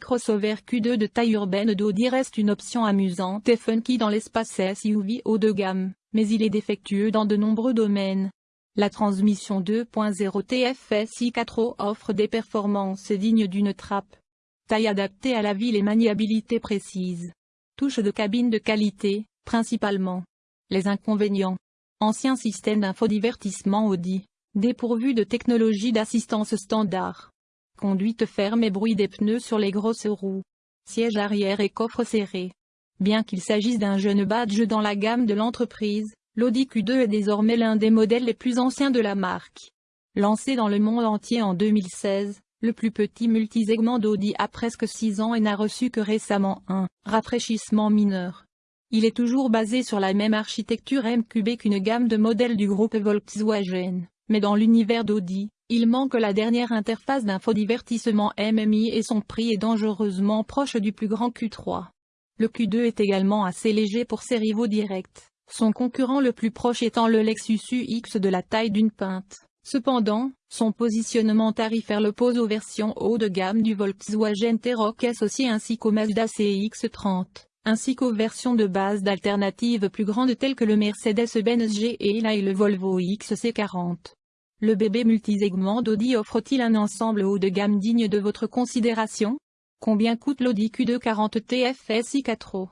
crossover Q2 de taille urbaine d'Audi reste une option amusante et funky dans l'espace SUV haut de gamme, mais il est défectueux dans de nombreux domaines. La transmission 2.0 TFSI 4 offre des performances dignes d'une trappe. Taille adaptée à la ville et maniabilité précise. Touche de cabine de qualité, principalement. Les inconvénients. Ancien système d'infodivertissement Audi, dépourvu de technologie d'assistance standard. Conduite ferme et bruit des pneus sur les grosses roues. Siège arrière et coffre serré. Bien qu'il s'agisse d'un jeune badge dans la gamme de l'entreprise, l'Audi Q2 est désormais l'un des modèles les plus anciens de la marque. Lancé dans le monde entier en 2016, le plus petit multisegment d'Audi a presque 6 ans et n'a reçu que récemment un rafraîchissement mineur. Il est toujours basé sur la même architecture MQB qu'une gamme de modèles du groupe Volkswagen, mais dans l'univers d'Audi, il manque la dernière interface d'infodivertissement MMI et son prix est dangereusement proche du plus grand Q3. Le Q2 est également assez léger pour ses rivaux directs, son concurrent le plus proche étant le Lexus UX de la taille d'une pinte. Cependant, son positionnement tarifaire le pose aux versions haut de gamme du Volkswagen T-Roc associé ainsi qu'au Mazda CX-30 ainsi qu'aux versions de base d'alternatives plus grandes telles que le Mercedes-Benz GLA et le Volvo XC40. Le bébé multisegment d'Audi offre-t-il un ensemble haut de gamme digne de votre considération? Combien coûte l'Audi Q2 40 TFSI 4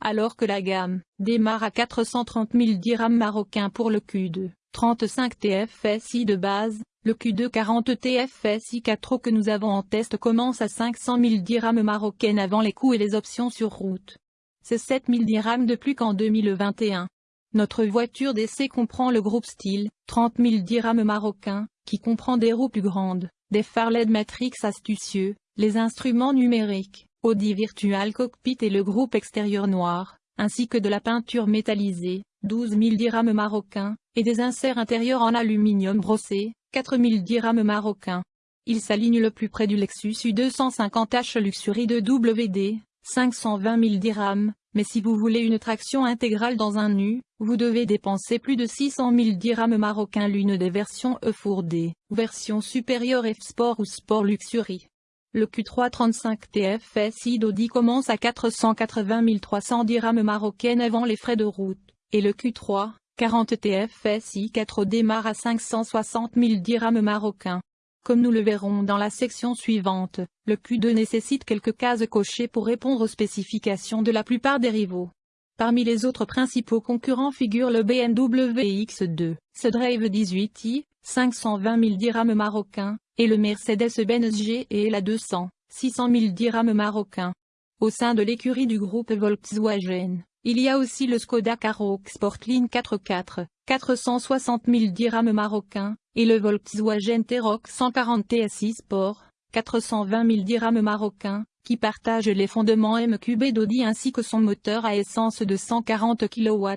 Alors que la gamme démarre à 430 000 dirhams marocains pour le Q2, 35 TFSI de base, le Q2 40 TFSI 4 que nous avons en test commence à 500 000 dirhams marocains avant les coûts et les options sur route. C'est 7000 dirhams de plus qu'en 2021. Notre voiture d'essai comprend le groupe style, 30 000 dirhams marocains, qui comprend des roues plus grandes, des phares LED Matrix astucieux, les instruments numériques, Audi Virtual Cockpit et le groupe extérieur noir, ainsi que de la peinture métallisée, 12 000 dirhams marocains, et des inserts intérieurs en aluminium brossé, 4 000 dirhams marocains. Il s'aligne le plus près du Lexus U250H Luxury de WD, 520 000 dirhams, mais si vous voulez une traction intégrale dans un nu, vous devez dépenser plus de 600 000 dirhams marocains l'une des versions E4D, version supérieure F-Sport ou Sport Luxury. Le Q3 35 TFSI d'Audi commence à 480 300 dirhams marocains avant les frais de route, et le Q3 40 TFSI 4 démarre à 560 000 dirhams marocains. Comme nous le verrons dans la section suivante, le Q2 nécessite quelques cases cochées pour répondre aux spécifications de la plupart des rivaux. Parmi les autres principaux concurrents figurent le BMW X2, ce Drive 18i, 520 000 dirhams marocains, et le Mercedes-Benz G et la 200, 600 000 dirhams marocains. Au sein de l'écurie du groupe Volkswagen, il y a aussi le Skoda Karoq Sportline 4x4, 460 000 dirhams marocains, et le Volkswagen T-Roc 140 TSI Sport, 420 000 dirhams marocains, qui partage les fondements MQB d'Audi ainsi que son moteur à essence de 140 kW.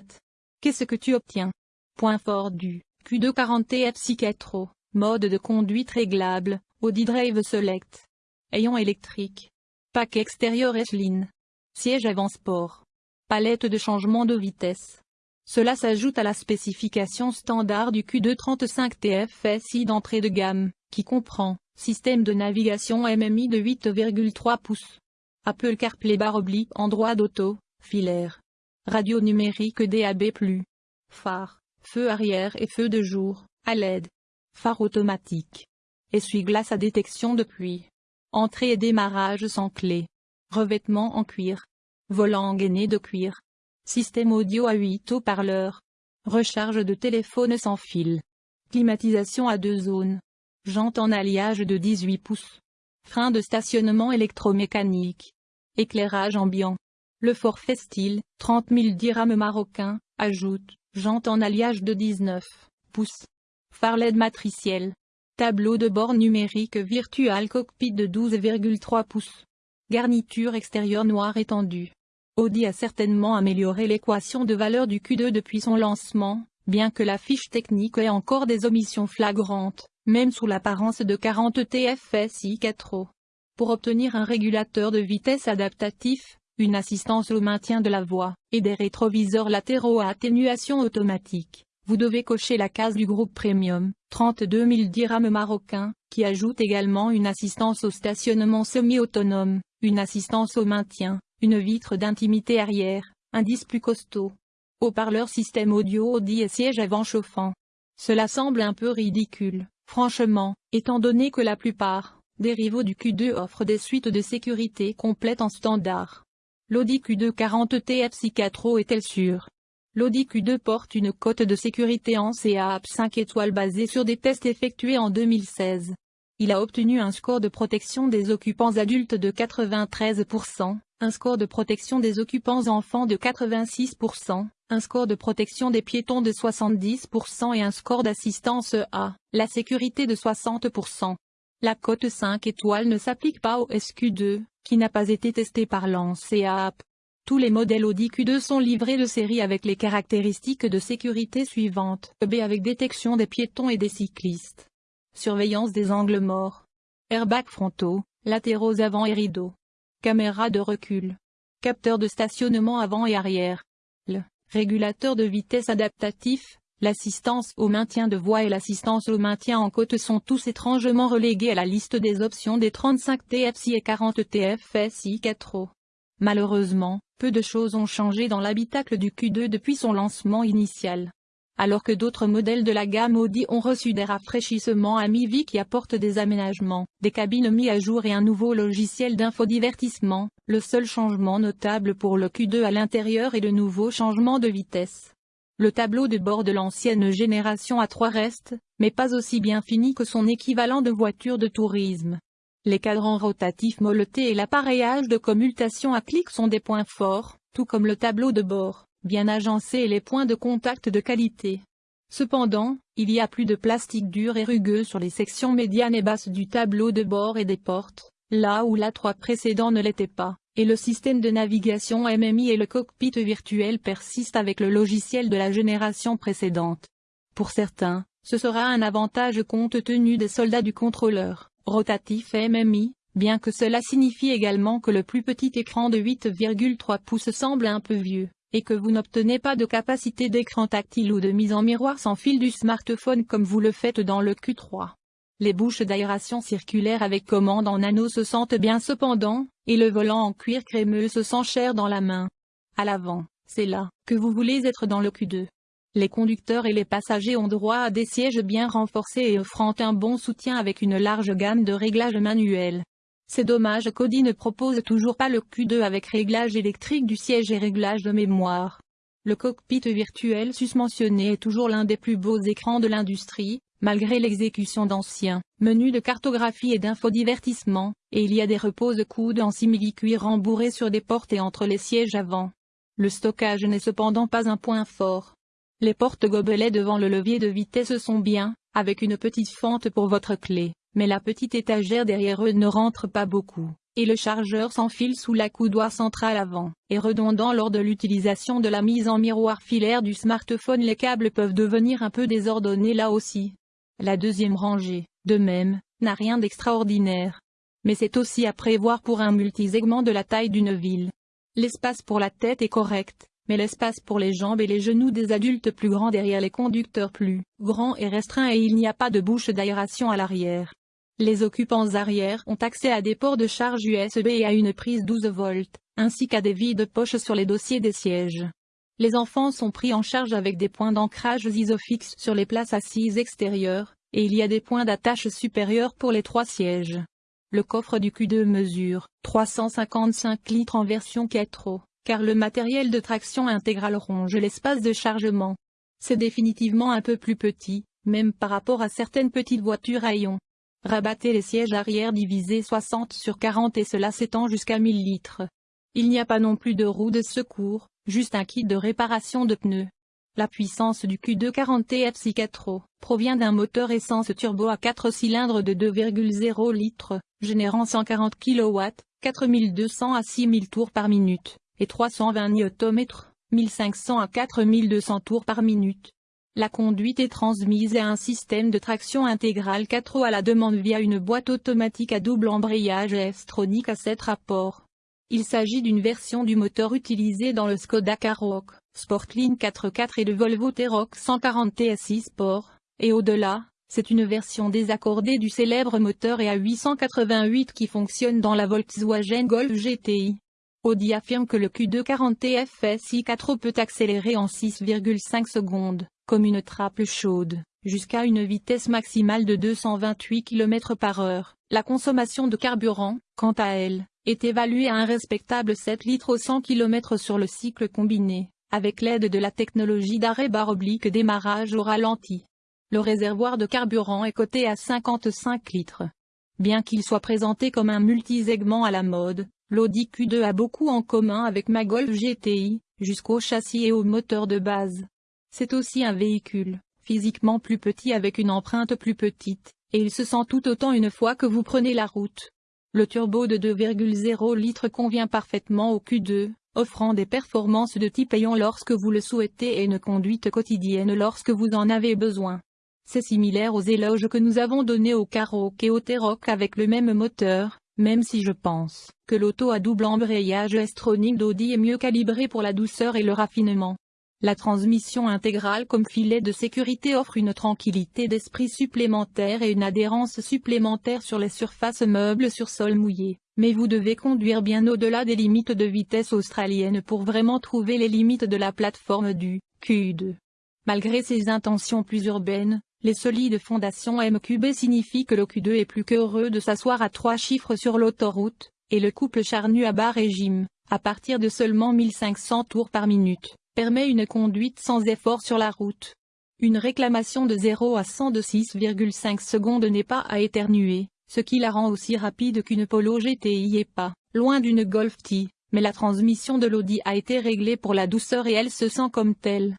Qu'est-ce que tu obtiens? Point fort du Q240 TFC 4 mode de conduite réglable, Audi Drive Select. Ayant électrique. Pack extérieur S-Line. Siège avant sport. Palette de changement de vitesse. Cela s'ajoute à la spécification standard du Q235 TFSI d'entrée de gamme, qui comprend système de navigation MMI de 8,3 pouces, Apple CarPlay barre oblique Android Auto, filaire, radio numérique DAB+, phare, feu arrière et feu de jour, à LED, phare automatique, essuie-glace à détection de pluie, entrée et démarrage sans clé, revêtement en cuir, volant gainé de cuir, système audio à 8 haut-parleurs, recharge de téléphone sans fil, climatisation à deux zones, jante en alliage de 18 pouces, frein de stationnement électromécanique, éclairage ambiant. Le forfait style, 30 000 dirhams marocains, ajoute, jante en alliage de 19 pouces, phare LED matriciel, tableau de bord numérique virtual cockpit de 12,3 pouces, garniture extérieure noire étendue. Audi a certainement amélioré l'équation de valeur du Q2 depuis son lancement, bien que la fiche technique ait encore des omissions flagrantes, même sous l'apparence de 40 TFSI 4 Pour obtenir un régulateur de vitesse adaptatif, une assistance au maintien de la voie, et des rétroviseurs latéraux à atténuation automatique, vous devez cocher la case du groupe Premium, 32 000 dirhams marocains, qui ajoute également une assistance au stationnement semi-autonome, une assistance au maintien, une vitre d'intimité arrière, un disque plus costaud. Haut-parleur système audio Audi et siège avant chauffant. Cela semble un peu ridicule, franchement, étant donné que la plupart des rivaux du Q2 offrent des suites de sécurité complètes en standard. L'Audi Q2 40 TFC 4 est-elle sûre? L'Audi Q2 porte une cote de sécurité en CAP 5 étoiles basée sur des tests effectués en 2016. Il a obtenu un score de protection des occupants adultes de 93%, un score de protection des occupants enfants de 86%, un score de protection des piétons de 70% et un score d'assistance à la sécurité de 60%. La cote 5 étoiles ne s'applique pas au SQ2, qui n'a pas été testé par l'ANSEAP. Tous les modèles Audi Q2 sont livrés de série avec les caractéristiques de sécurité suivantes. B avec détection des piétons et des cyclistes. Surveillance des angles morts. Airbags frontaux, latéraux avant et rideaux. Caméra de recul. Capteur de stationnement avant et arrière. Le régulateur de vitesse adaptatif, l'assistance au maintien de voie et l'assistance au maintien en côte sont tous étrangement relégués à la liste des options des 35 TFSI et 40 TFSI 4 Malheureusement, peu de choses ont changé dans l'habitacle du Q2 depuis son lancement initial. Alors que d'autres modèles de la gamme Audi ont reçu des rafraîchissements à mi-vie qui apportent des aménagements, des cabines mis à jour et un nouveau logiciel d'infodivertissement, le seul changement notable pour le Q2 à l'intérieur est le nouveau changement de vitesse. Le tableau de bord de l'ancienne génération A3 reste, mais pas aussi bien fini que son équivalent de voiture de tourisme. Les cadrans rotatifs molletés et l'appareillage de commutation à clic sont des points forts, tout comme le tableau de bord, bien agencé et les points de contact de qualité. Cependant, il y a plus de plastique dur et rugueux sur les sections médianes et basses du tableau de bord et des portes, là où l'A3 précédent ne l'était pas, et le système de navigation MMI et le cockpit virtuel persistent avec le logiciel de la génération précédente. Pour certains, ce sera un avantage compte tenu des soldats du contrôleur rotatif MMI, bien que cela signifie également que le plus petit écran de 8,3 pouces semble un peu vieux, et que vous n'obtenez pas de capacité d'écran tactile ou de mise en miroir sans fil du smartphone comme vous le faites dans le Q3. Les bouches d'aération circulaire avec commande en anneau se sentent bien cependant, et le volant en cuir crémeux se sent cher dans la main. À l'avant, c'est là que vous voulez être dans le Q2. Les conducteurs et les passagers ont droit à des sièges bien renforcés et offrant un bon soutien avec une large gamme de réglages manuels. C'est dommage qu'Audi ne propose toujours pas le Q2 avec réglage électrique du siège et réglage de mémoire. Le cockpit virtuel susmentionné est toujours l'un des plus beaux écrans de l'industrie, malgré l'exécution d'anciens menus de cartographie et d'infodivertissement, et il y a des repose-coudes en simili-cuir rembourrés sur des portes et entre les sièges avant. Le stockage n'est cependant pas un point fort. Les portes-gobelets devant le levier de vitesse sont bien, avec une petite fente pour votre clé, mais la petite étagère derrière eux ne rentre pas beaucoup, et le chargeur s'enfile sous la coudoir centrale avant, et redondant lors de l'utilisation de la mise en miroir filaire du smartphone les câbles peuvent devenir un peu désordonnés là aussi. La deuxième rangée, de même, n'a rien d'extraordinaire. Mais c'est aussi à prévoir pour un multisegment de la taille d'une ville. L'espace pour la tête est correct, mais l'espace pour les jambes et les genoux des adultes plus grands derrière les conducteurs plus grands est restreint et il n'y a pas de bouche d'aération à l'arrière. Les occupants arrière ont accès à des ports de charge USB et à une prise 12 volts, ainsi qu'à des vides poches sur les dossiers des sièges. Les enfants sont pris en charge avec des points d'ancrage isofixes sur les places assises extérieures, et il y a des points d'attache supérieurs pour les trois sièges. Le coffre du Q2 mesure 355 litres en version 4 car le matériel de traction intégrale ronge l'espace de chargement. C'est définitivement un peu plus petit, même par rapport à certaines petites voitures à. Rabattez les sièges arrière divisés 60 sur 40 et cela s'étend jusqu'à 1000 litres. Il n'y a pas non plus de roue de secours, juste un kit de réparation de pneus. La puissance du Q240 TFC 4 provient d'un moteur essence turbo à 4 cylindres de 2,0 litres, générant 140 kW, 4200 à 6000 tours par minute et 320 Nm, 1500 à 4200 tours par minute. La conduite est transmise à un système de traction intégrale 4 roues à la demande via une boîte automatique à double embrayage S-tronique à 7 rapports. Il s'agit d'une version du moteur utilisé dans le Skoda Karoq, Sportline 4x4 et le Volvo T-Roc 140 TSI Sport, et au-delà, C'est une version désaccordée du célèbre moteur EA888 qui fonctionne dans la Volkswagen Golf GTI. Audi affirme que le Q240 TFSI 4 peut accélérer en 6,5 secondes, comme une trappe chaude, jusqu'à une vitesse maximale de 228 km par heure. La consommation de carburant, quant à elle, est évaluée à un respectable 7 litres au 100 km sur le cycle combiné, avec l'aide de la technologie d'arrêt barre oblique démarrage au ralenti. Le réservoir de carburant est coté à 55 litres. Bien qu'il soit présenté comme un multisegment à la mode, l'Audi Q2 a beaucoup en commun avec ma Golf GTI, jusqu'au châssis et au moteur de base. C'est aussi un véhicule, physiquement plus petit avec une empreinte plus petite, et il se sent tout autant une fois que vous prenez la route. Le turbo de 2,0 litres convient parfaitement au Q2, offrant des performances de type ayant lorsque vous le souhaitez et une conduite quotidienne lorsque vous en avez besoin. C'est similaire aux éloges que nous avons donnés au Karoq et au T-Roc avec le même moteur, même si je pense que l'auto à double embrayage S-Tronic d'Audi est mieux calibrée pour la douceur et le raffinement. La transmission intégrale comme filet de sécurité offre une tranquillité d'esprit supplémentaire et une adhérence supplémentaire sur les surfaces meubles sur sol mouillé, mais vous devez conduire bien au-delà des limites de vitesse australienne pour vraiment trouver les limites de la plateforme du Q2. Malgré ses intentions plus urbaines, les solides fondations MQB signifient que le Q2 est plus qu'heureux de s'asseoir à trois chiffres sur l'autoroute, et le couple charnu à bas régime, à partir de seulement 1500 tours par minute, permet une conduite sans effort sur la route. Une réclamation de 0 à 100 de 6,5 secondes n'est pas à éternuer, ce qui la rend aussi rapide qu'une Polo GTI et pas, loin d'une Golf T, mais la transmission de l'Audi a été réglée pour la douceur et elle se sent comme telle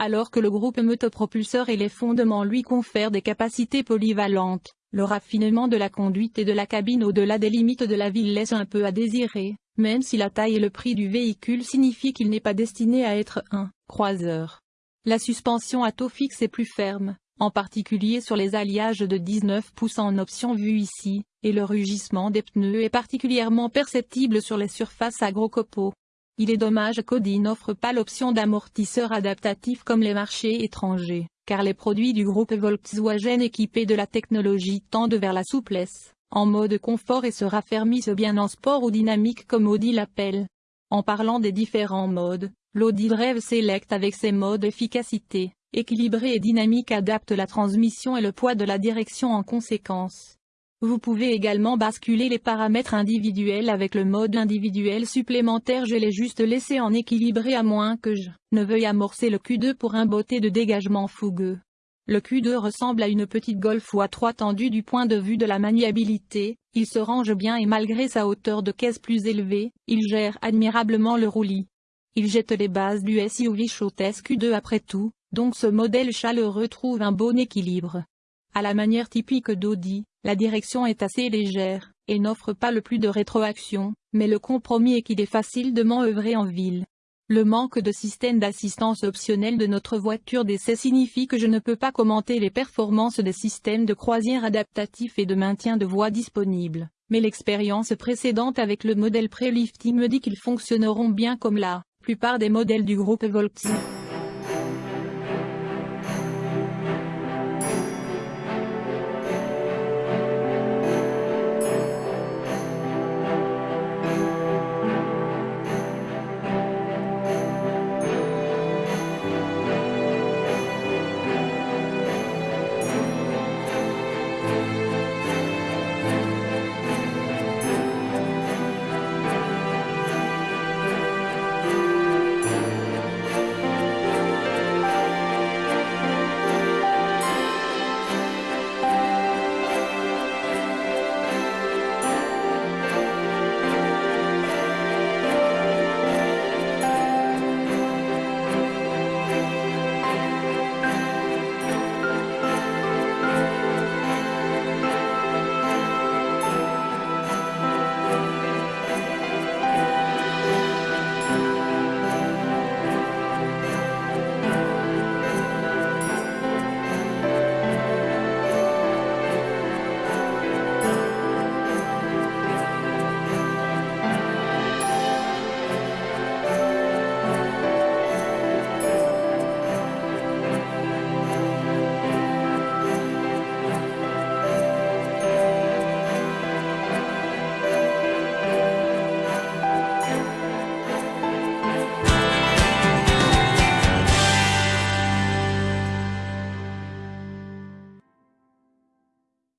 alors que le groupe motopropulseur et les fondements lui confèrent des capacités polyvalentes. Le raffinement de la conduite et de la cabine au-delà des limites de la ville laisse un peu à désirer, même si la taille et le prix du véhicule signifient qu'il n'est pas destiné à être un croiseur. La suspension à taux fixe est plus ferme, en particulier sur les alliages de 19 pouces en option vue ici, et le rugissement des pneus est particulièrement perceptible sur les surfaces à gros copeaux. Il est dommage qu'Audi n'offre pas l'option d'amortisseur adaptatif comme les marchés étrangers, car les produits du groupe Volkswagen équipés de la technologie tendent vers la souplesse, en mode confort et se raffermissent bien en sport ou dynamique comme Audi l'appelle. En parlant des différents modes, l'Audi Drive Select avec ses modes efficacité, équilibré et dynamique adapte la transmission et le poids de la direction en conséquence. Vous pouvez également basculer les paramètres individuels avec le mode individuel supplémentaire je l'ai juste laissé en équilibré à moins que je ne veuille amorcer le Q2 pour un beauté de dégagement fougueux. Le Q2 ressemble à une petite Golf ou à 3 tendue du point de vue de la maniabilité, il se range bien et malgré sa hauteur de caisse plus élevée, il gère admirablement le roulis. Il jette les bases du SUV Showtest Q2 après tout, donc ce modèle chaleureux trouve un bon équilibre. À la manière typique d'Audi, la direction est assez légère, et n'offre pas le plus de rétroaction, mais le compromis est qu'il est facile de manœuvrer en ville. Le manque de système d'assistance optionnel de notre voiture d'essai signifie que je ne peux pas commenter les performances des systèmes de croisière adaptatifs et de maintien de voie disponibles, mais l'expérience précédente avec le modèle pré-lifting me dit qu'ils fonctionneront bien comme la plupart des modèles du groupe Volkswagen.